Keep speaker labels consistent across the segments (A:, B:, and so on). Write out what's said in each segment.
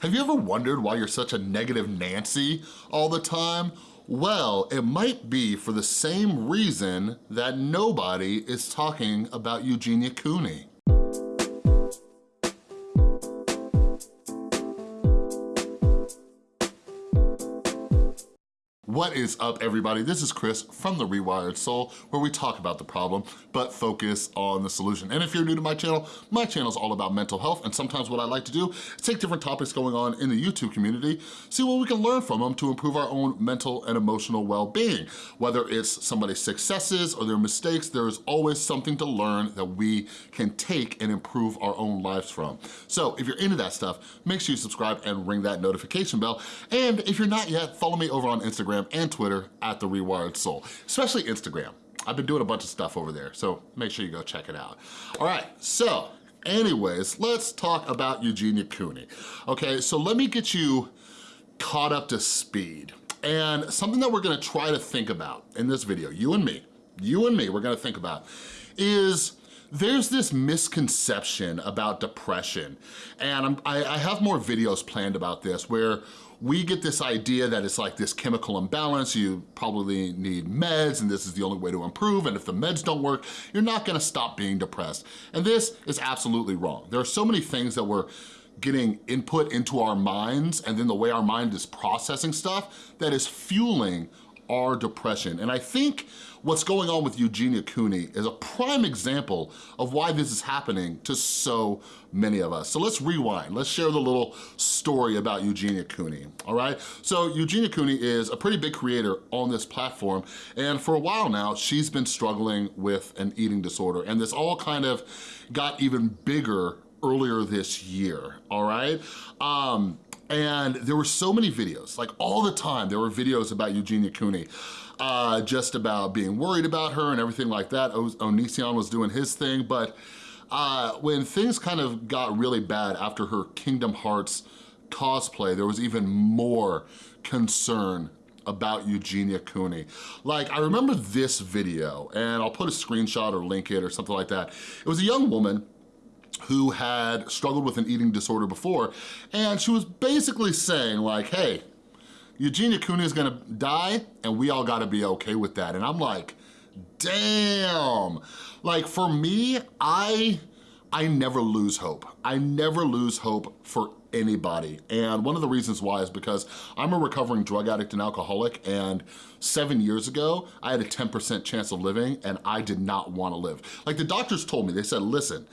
A: Have you ever wondered why you're such a negative Nancy all the time? Well, it might be for the same reason that nobody is talking about Eugenia Cooney. What is up, everybody? This is Chris from The Rewired Soul, where we talk about the problem, but focus on the solution. And if you're new to my channel, my channel is all about mental health, and sometimes what I like to do is take different topics going on in the YouTube community, see what we can learn from them to improve our own mental and emotional well-being. Whether it's somebody's successes or their mistakes, there is always something to learn that we can take and improve our own lives from. So if you're into that stuff, make sure you subscribe and ring that notification bell. And if you're not yet, follow me over on Instagram and Twitter at The Rewired Soul, especially Instagram. I've been doing a bunch of stuff over there, so make sure you go check it out. All right, so anyways, let's talk about Eugenia Cooney. Okay, so let me get you caught up to speed. And something that we're gonna try to think about in this video, you and me, you and me, we're gonna think about, is there's this misconception about depression. And I, I have more videos planned about this where we get this idea that it's like this chemical imbalance, you probably need meds and this is the only way to improve and if the meds don't work, you're not gonna stop being depressed. And this is absolutely wrong. There are so many things that we're getting input into our minds and then the way our mind is processing stuff that is fueling our depression. And I think what's going on with Eugenia Cooney is a prime example of why this is happening to so many of us. So let's rewind. Let's share the little story about Eugenia Cooney, all right? So Eugenia Cooney is a pretty big creator on this platform, and for a while now, she's been struggling with an eating disorder, and this all kind of got even bigger earlier this year, all right? Um, and there were so many videos, like all the time, there were videos about Eugenia Cooney, uh, just about being worried about her and everything like that. O Onision was doing his thing, but uh, when things kind of got really bad after her Kingdom Hearts cosplay, there was even more concern about Eugenia Cooney. Like, I remember this video, and I'll put a screenshot or link it or something like that. It was a young woman who had struggled with an eating disorder before, and she was basically saying like, hey, Eugenia Cooney is gonna die, and we all gotta be okay with that. And I'm like, damn. Like for me, I, I never lose hope. I never lose hope for anybody. And one of the reasons why is because I'm a recovering drug addict and alcoholic and seven years ago, I had a 10% chance of living and I did not wanna live. Like the doctors told me, they said, listen,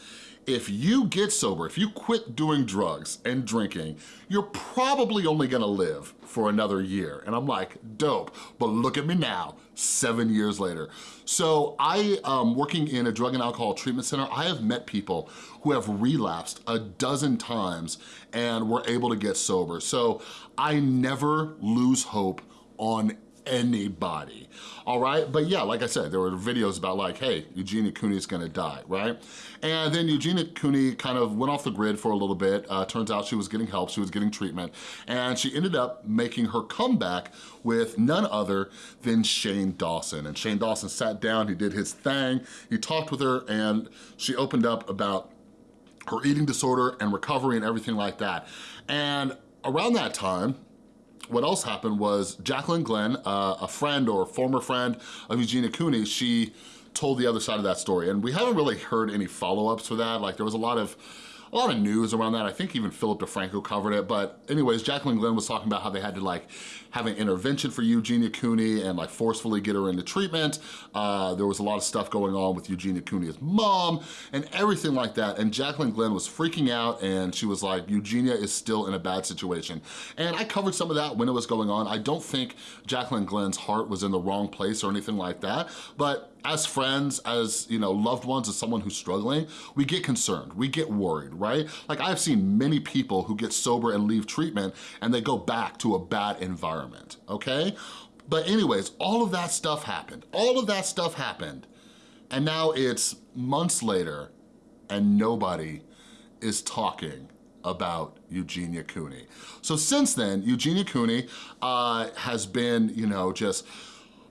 A: if you get sober, if you quit doing drugs and drinking, you're probably only gonna live for another year. And I'm like, dope, but look at me now, seven years later. So I, um, working in a drug and alcohol treatment center, I have met people who have relapsed a dozen times and were able to get sober. So I never lose hope on anybody, all right? But yeah, like I said, there were videos about like, hey, Eugenia Cooney is gonna die, right? And then Eugenia Cooney kind of went off the grid for a little bit. Uh, turns out she was getting help, she was getting treatment, and she ended up making her comeback with none other than Shane Dawson. And Shane Dawson sat down, he did his thing, he talked with her, and she opened up about her eating disorder and recovery and everything like that. And around that time, what else happened was Jacqueline Glenn, uh, a friend or former friend of Eugenia Cooney, she told the other side of that story. And we haven't really heard any follow-ups for that. Like there was a lot of a lot of news around that. I think even Philip DeFranco covered it. But anyways, Jacqueline Glenn was talking about how they had to like have an intervention for Eugenia Cooney and like forcefully get her into treatment. Uh, there was a lot of stuff going on with Eugenia Cooney's mom and everything like that. And Jacqueline Glenn was freaking out and she was like, Eugenia is still in a bad situation. And I covered some of that when it was going on. I don't think Jacqueline Glenn's heart was in the wrong place or anything like that. But as friends, as you know, loved ones, as someone who's struggling, we get concerned, we get worried, right? Like I've seen many people who get sober and leave treatment and they go back to a bad environment, okay? But anyways, all of that stuff happened. All of that stuff happened. And now it's months later and nobody is talking about Eugenia Cooney. So since then, Eugenia Cooney uh, has been, you know, just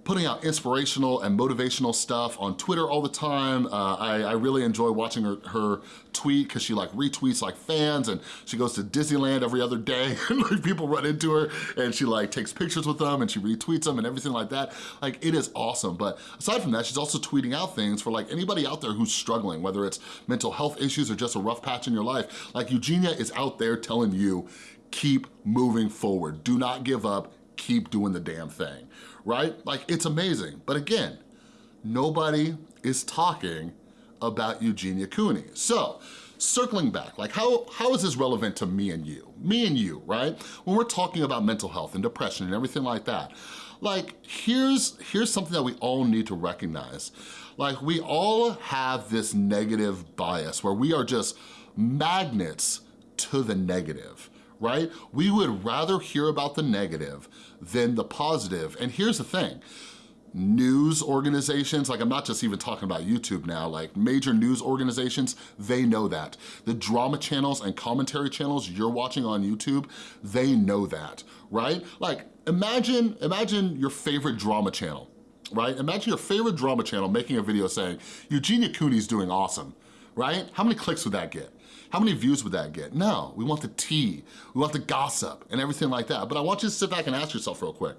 A: putting out inspirational and motivational stuff on Twitter all the time. Uh, I, I, really enjoy watching her, her tweet because she like retweets like fans and she goes to Disneyland every other day and like people run into her and she like takes pictures with them and she retweets them and everything like that. Like it is awesome. But aside from that, she's also tweeting out things for like anybody out there who's struggling, whether it's mental health issues or just a rough patch in your life. Like Eugenia is out there telling you, keep moving forward. Do not give up, keep doing the damn thing right? Like, it's amazing. But again, nobody is talking about Eugenia Cooney. So, circling back, like how, how is this relevant to me and you? Me and you, right? When we're talking about mental health and depression and everything like that, like here's, here's something that we all need to recognize. Like we all have this negative bias where we are just magnets to the negative right? We would rather hear about the negative than the positive. And here's the thing, news organizations, like I'm not just even talking about YouTube now, like major news organizations, they know that. The drama channels and commentary channels you're watching on YouTube, they know that, right? Like imagine, imagine your favorite drama channel, right? Imagine your favorite drama channel making a video saying, Eugenia Cooney's doing awesome, right? How many clicks would that get? How many views would that get? No, we want the tea, we want the gossip and everything like that. But I want you to sit back and ask yourself real quick,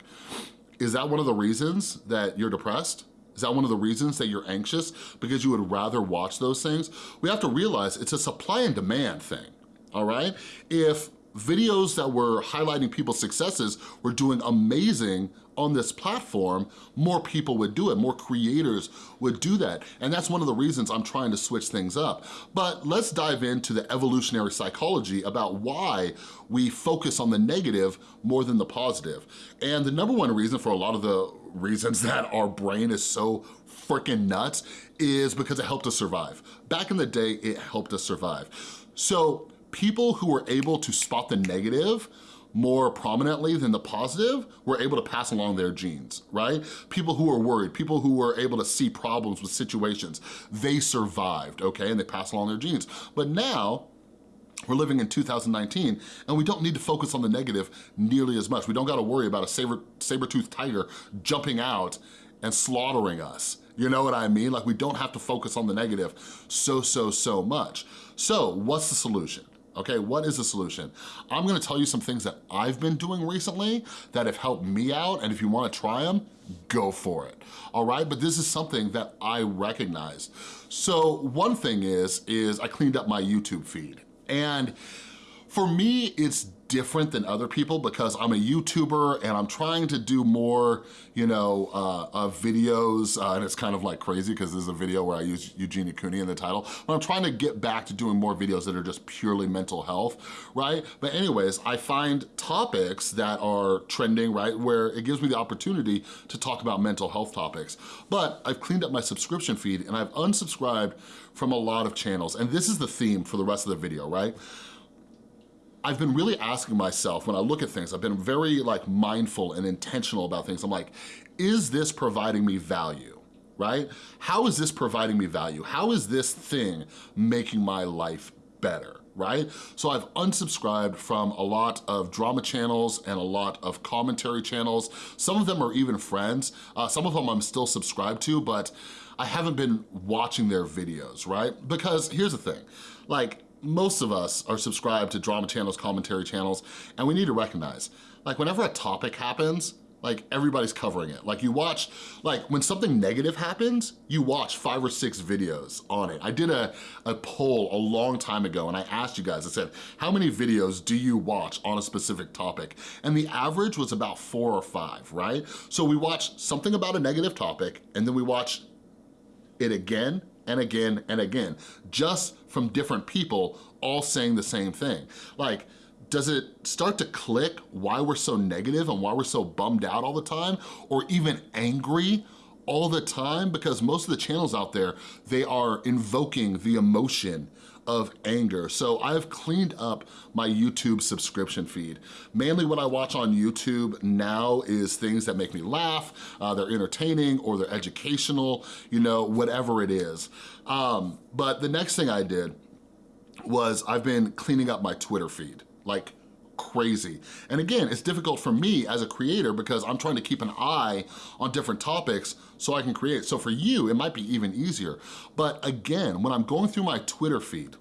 A: is that one of the reasons that you're depressed? Is that one of the reasons that you're anxious? Because you would rather watch those things? We have to realize it's a supply and demand thing, all right? If videos that were highlighting people's successes were doing amazing on this platform, more people would do it, more creators would do that. And that's one of the reasons I'm trying to switch things up. But let's dive into the evolutionary psychology about why we focus on the negative more than the positive. And the number one reason for a lot of the reasons that our brain is so freaking nuts is because it helped us survive. Back in the day, it helped us survive. So people who were able to spot the negative more prominently than the positive were able to pass along their genes, right? People who were worried, people who were able to see problems with situations, they survived, okay? And they pass along their genes. But now, we're living in 2019 and we don't need to focus on the negative nearly as much. We don't gotta worry about a saber, saber-toothed tiger jumping out and slaughtering us. You know what I mean? Like we don't have to focus on the negative so, so, so much. So what's the solution? Okay? What is the solution? I'm gonna tell you some things that I've been doing recently that have helped me out, and if you wanna try them, go for it, all right? But this is something that I recognize. So one thing is, is I cleaned up my YouTube feed. And for me, it's different than other people because I'm a YouTuber and I'm trying to do more, you know, uh, videos, uh, and it's kind of like crazy because there's a video where I use Eugenia Cooney in the title, but I'm trying to get back to doing more videos that are just purely mental health, right? But anyways, I find topics that are trending, right, where it gives me the opportunity to talk about mental health topics. But I've cleaned up my subscription feed and I've unsubscribed from a lot of channels, and this is the theme for the rest of the video, right? I've been really asking myself when I look at things, I've been very like mindful and intentional about things. I'm like, is this providing me value, right? How is this providing me value? How is this thing making my life better? right? So I've unsubscribed from a lot of drama channels and a lot of commentary channels. Some of them are even friends. Uh, some of them I'm still subscribed to, but I haven't been watching their videos, right? Because here's the thing, like most of us are subscribed to drama channels, commentary channels, and we need to recognize, like whenever a topic happens, like everybody's covering it. Like you watch, like when something negative happens, you watch five or six videos on it. I did a, a poll a long time ago and I asked you guys, I said, how many videos do you watch on a specific topic? And the average was about four or five, right? So we watch something about a negative topic and then we watch it again and again and again, just from different people all saying the same thing. Like, does it start to click why we're so negative and why we're so bummed out all the time or even angry all the time? Because most of the channels out there, they are invoking the emotion of anger. So I've cleaned up my YouTube subscription feed. Mainly what I watch on YouTube now is things that make me laugh, uh, they're entertaining or they're educational, you know, whatever it is. Um, but the next thing I did was I've been cleaning up my Twitter feed, like crazy. And again, it's difficult for me as a creator because I'm trying to keep an eye on different topics so I can create. So for you, it might be even easier. But again, when I'm going through my Twitter feed,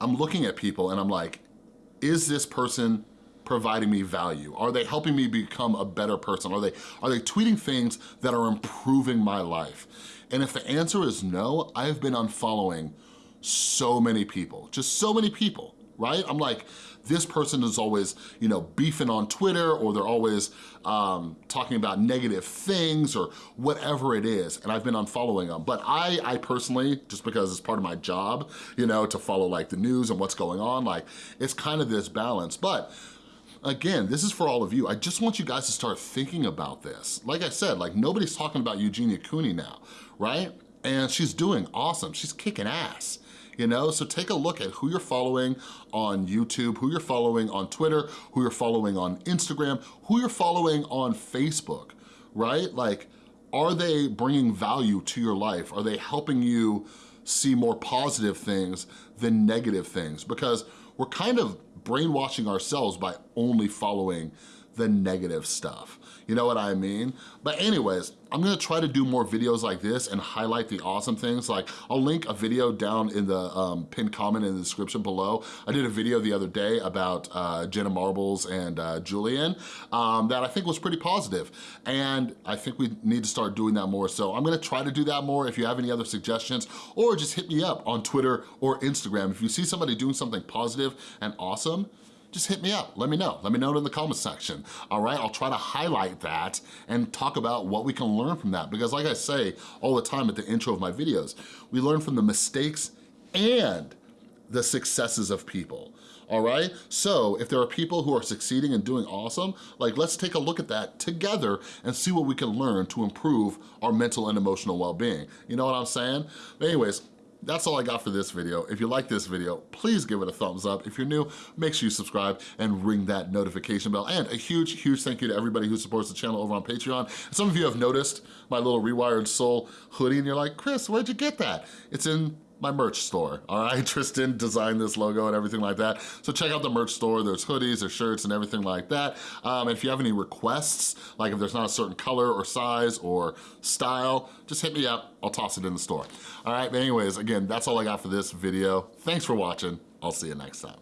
A: I'm looking at people and I'm like, is this person providing me value? Are they helping me become a better person? Are they, are they tweeting things that are improving my life? And if the answer is no, I've been unfollowing so many people, just so many people, right? I'm like, this person is always, you know, beefing on Twitter or they're always um, talking about negative things or whatever it is, and I've been unfollowing them. But I, I personally, just because it's part of my job, you know, to follow like the news and what's going on, like it's kind of this balance. But Again, this is for all of you. I just want you guys to start thinking about this. Like I said, like nobody's talking about Eugenia Cooney now, right? And she's doing awesome. She's kicking ass you know? So take a look at who you're following on YouTube, who you're following on Twitter, who you're following on Instagram, who you're following on Facebook, right? Like, are they bringing value to your life? Are they helping you see more positive things than negative things? Because we're kind of brainwashing ourselves by only following the negative stuff. You know what I mean? But anyways, I'm gonna try to do more videos like this and highlight the awesome things. Like I'll link a video down in the um, pinned comment in the description below. I did a video the other day about uh, Jenna Marbles and uh, Julien um, that I think was pretty positive. And I think we need to start doing that more. So I'm gonna try to do that more. If you have any other suggestions or just hit me up on Twitter or Instagram. If you see somebody doing something positive and awesome, just hit me up. Let me know. Let me know in the comment section. All right, I'll try to highlight that and talk about what we can learn from that. Because like I say all the time at the intro of my videos, we learn from the mistakes and the successes of people all right? So if there are people who are succeeding and doing awesome, like let's take a look at that together and see what we can learn to improve our mental and emotional well-being. You know what I'm saying? Anyways, that's all I got for this video. If you like this video, please give it a thumbs up. If you're new, make sure you subscribe and ring that notification bell. And a huge, huge thank you to everybody who supports the channel over on Patreon. Some of you have noticed my little Rewired Soul hoodie and you're like, Chris, where'd you get that? It's in my merch store, all right? Tristan designed this logo and everything like that. So check out the merch store. There's hoodies, there's shirts and everything like that. Um, if you have any requests, like if there's not a certain color or size or style, just hit me up. I'll toss it in the store. All right, but anyways, again, that's all I got for this video. Thanks for watching. I'll see you next time.